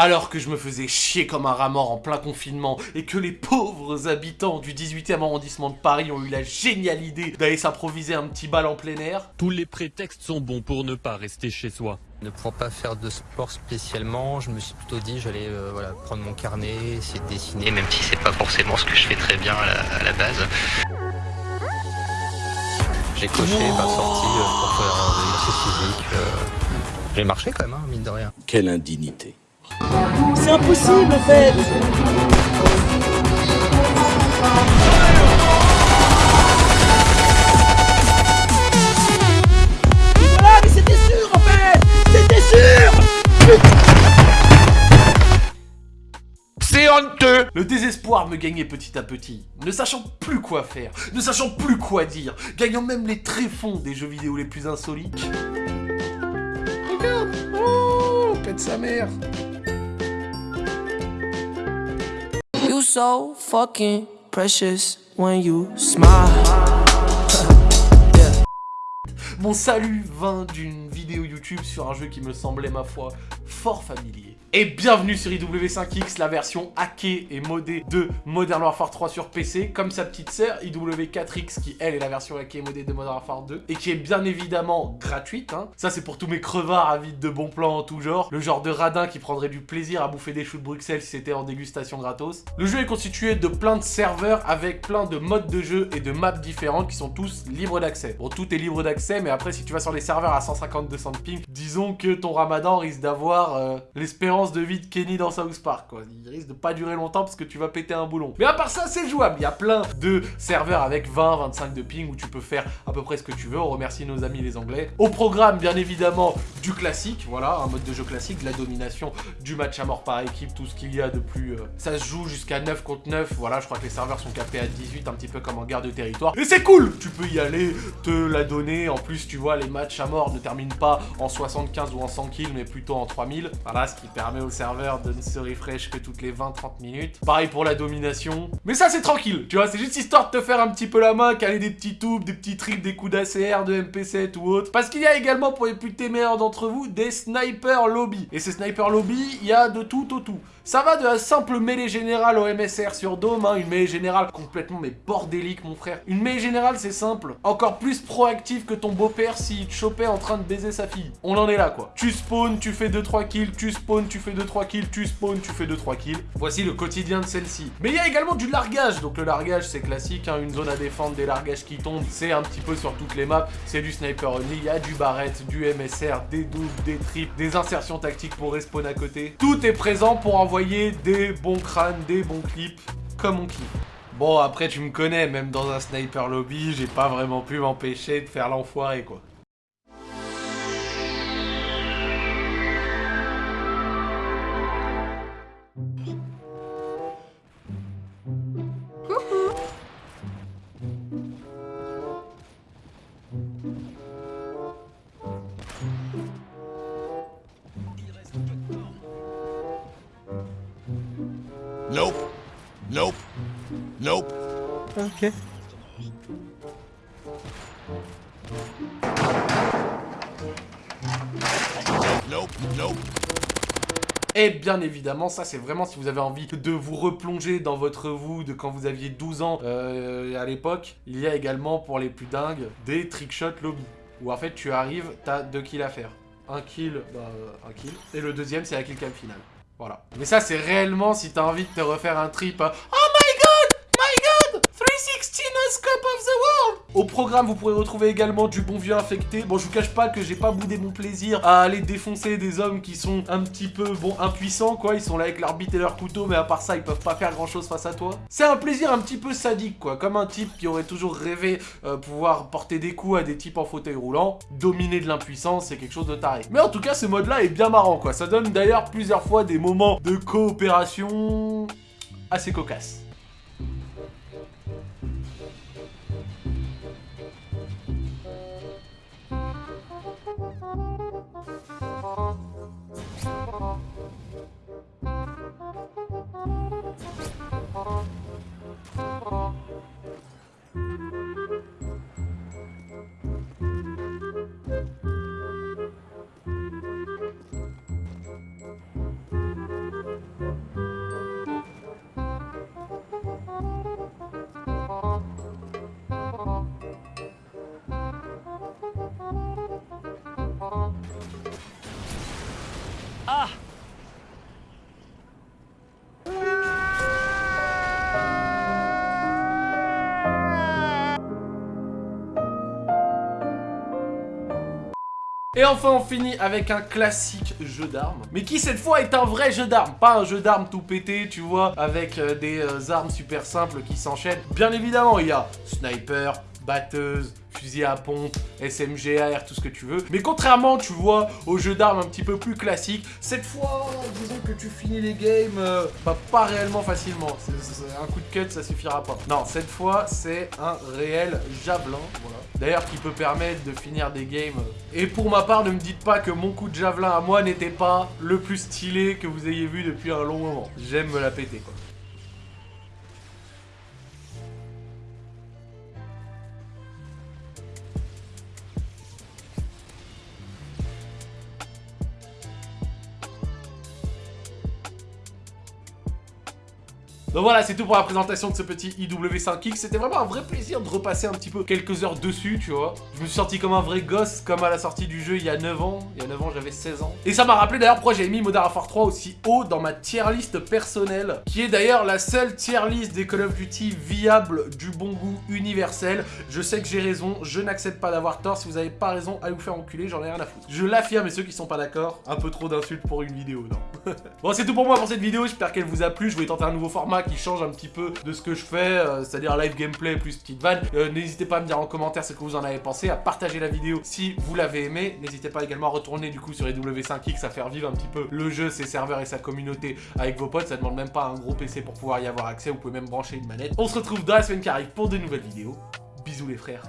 Alors que je me faisais chier comme un rat mort en plein confinement et que les pauvres habitants du 18e arrondissement de Paris ont eu la géniale idée d'aller s'improviser un petit bal en plein air. Tous les prétextes sont bons pour ne pas rester chez soi. Ne pouvant pas faire de sport spécialement, je me suis plutôt dit j'allais euh, voilà, prendre mon carnet, essayer de dessiner, même si c'est pas forcément ce que je fais très bien à la, à la base. J'ai coché ma sortie euh, pour faire de l'exercice physique. euh. J'ai marché quand même, hein, mine de rien. Quelle indignité. C'est impossible en fait. Voilà, mais c'était sûr en fait. C'était sûr. C'est honteux. Le désespoir me gagnait petit à petit, ne sachant plus quoi faire, ne sachant plus quoi dire, gagnant même les tréfonds des jeux vidéo les plus insolites. Regarde. Oh Pète sa mère You so fucking precious when you smile. Mon salut vint d'une vidéo YouTube sur un jeu qui me semblait, ma foi, fort familier. Et bienvenue sur IW5X, la version hackée et modée de Modern Warfare 3 sur PC, comme sa petite sœur IW4X qui, elle, est la version hackée et modée de Modern Warfare 2, et qui est bien évidemment gratuite. Hein. Ça, c'est pour tous mes crevards avides de bons plans en tout genre, le genre de radin qui prendrait du plaisir à bouffer des choux de Bruxelles si c'était en dégustation gratos. Le jeu est constitué de plein de serveurs avec plein de modes de jeu et de maps différentes qui sont tous libres d'accès. Bon, tout est libre d'accès, mais après, si tu vas sur les serveurs à 150-200 de ping, disons que ton ramadan risque d'avoir euh, l'espérance de vie de Kenny dans South Park, quoi. Il risque de pas durer longtemps parce que tu vas péter un boulon. Mais à part ça, c'est jouable. Il y a plein de serveurs avec 20-25 de ping où tu peux faire à peu près ce que tu veux. On remercie nos amis les anglais. Au programme, bien évidemment, du classique, voilà, un mode de jeu classique, de la domination, du match à mort par équipe, tout ce qu'il y a de plus... euh, Ça se joue jusqu'à 9 contre 9, voilà, je crois que les serveurs sont capés à 18, un petit peu comme en guerre de territoire. Et c'est cool Tu peux y aller, te la donner. En plus, tu vois, les matchs à mort ne terminent pas en 75 ou en 100 kills, mais plutôt en 3000. Voilà, ce qui permet au serveur de ne se refresh que toutes les 20-30 minutes. Pareil pour la domination. Mais ça, c'est tranquille, tu vois, c'est juste histoire de te faire un petit peu la main, caler des petits tubes, des petits tricks, des coups d'ACR, de MP7 ou autre. Parce qu'il y a également, pour les plus téméraires d'entre vous, des sniper lobby. Et ces sniper lobby, il y a de tout au tout. Ça va de la simple mêlée générale au MSR sur Dome, hein, une mêlée générale complètement mais bordélique mon frère. Une mêlée générale c'est simple, encore plus proactif que ton beau-père s'il te chopait en train de baiser sa fille. On en est là quoi. Tu spawns, tu fais 2-3 kills, tu spawns, tu fais 2-3 kills, tu spawns, tu fais 2-3 kills. Voici le quotidien de celle-ci. Mais il y a également du largage, donc le largage c'est classique, hein, une zone à défendre, des largages qui tombent, c'est un petit peu sur toutes les maps, c'est du sniper only, il y a du barrette, du MSR, des doubles, des triples, des insertions tactiques pour respawn à côté. Tout est présent pour envoyer des bons crânes, des bons clips, comme on kiffe. Bon, après, tu me connais, même dans un sniper lobby, j'ai pas vraiment pu m'empêcher de faire l'enfoiré, quoi. Nope. Nope. Nope. Ok. Nope. Nope. Et bien évidemment, ça c'est vraiment si vous avez envie de vous replonger dans votre vous de quand vous aviez 12 ans euh, à l'époque. Il y a également pour les plus dingues des trickshot lobby. Où en fait tu arrives, t'as deux kills à faire. Un kill, bah euh, un kill. Et le deuxième c'est la kill cam finale. Voilà. Mais ça c'est réellement si t'as envie de te refaire un trip. euh, Au programme, vous pourrez retrouver également du bon vieux infecté. Bon, je vous cache pas que j'ai pas boudé mon plaisir à aller défoncer des hommes qui sont un petit peu, bon, impuissants, quoi. Ils sont là avec leur bite et leur couteau, mais à part ça, ils peuvent pas faire grand chose face à toi. C'est un plaisir un petit peu sadique, quoi. Comme un type qui aurait toujours rêvé euh, pouvoir porter des coups à des types en fauteuil roulant. Dominer de l'impuissance, c'est quelque chose de taré. Mais en tout cas, ce mode-là est bien marrant, quoi. Ça donne d'ailleurs plusieurs fois des moments de coopération assez cocasses. Et enfin on finit avec un classique jeu d'armes, mais qui cette fois est un vrai jeu d'armes, pas un jeu d'armes tout pété, tu vois, avec euh, des euh, armes super simples qui s'enchaînent. Bien évidemment, il y a sniper, batteuse, fusil à pompe, SMG, AR, tout ce que tu veux. Mais contrairement, tu vois, aux jeux d'armes un petit peu plus classiques, cette fois, disons que tu finis les games, euh, bah, pas réellement facilement. Un coup de cut, ça suffira pas. Non, cette fois, c'est un réel javelin, voilà. D'ailleurs, qui peut permettre de finir des games. Et pour ma part, ne me dites pas que mon coup de javelin à moi n'était pas le plus stylé que vous ayez vu depuis un long moment. J'aime me la péter, quoi. Donc voilà, c'est tout pour la présentation de ce petit IW5X. C'était vraiment un vrai plaisir de repasser un petit peu quelques heures dessus, tu vois. Je me suis senti comme un vrai gosse, comme à la sortie du jeu il y a 9 ans. Il y a 9 ans, j'avais 16 ans. Et ça m'a rappelé d'ailleurs pourquoi j'avais mis Modern Warfare 3 aussi haut dans ma tier list personnelle, qui est d'ailleurs la seule tier list des Call of Duty viable du bon goût universel. Je sais que j'ai raison, je n'accepte pas d'avoir tort. Si vous avez pas raison, allez vous faire enculer, j'en ai rien à foutre. Je l'affirme, et ceux qui sont pas d'accord, un peu trop d'insultes pour une vidéo, non Bon, c'est tout pour moi pour cette vidéo, j'espère qu'elle vous a plu. Je voulais tenter un nouveau format qui change un petit peu de ce que je fais, euh, c'est-à-dire live gameplay plus petite vanne. Euh, N'hésitez pas à me dire en commentaire ce que vous en avez pensé, à partager la vidéo si vous l'avez aimé. N'hésitez pas également à retourner du coup sur les W5X, à faire vivre un petit peu le jeu, ses serveurs et sa communauté avec vos potes. Ça demande même pas un gros PC pour pouvoir y avoir accès, vous pouvez même brancher une manette. On se retrouve dans la semaine qui arrive pour de nouvelles vidéos. Bisous les frères.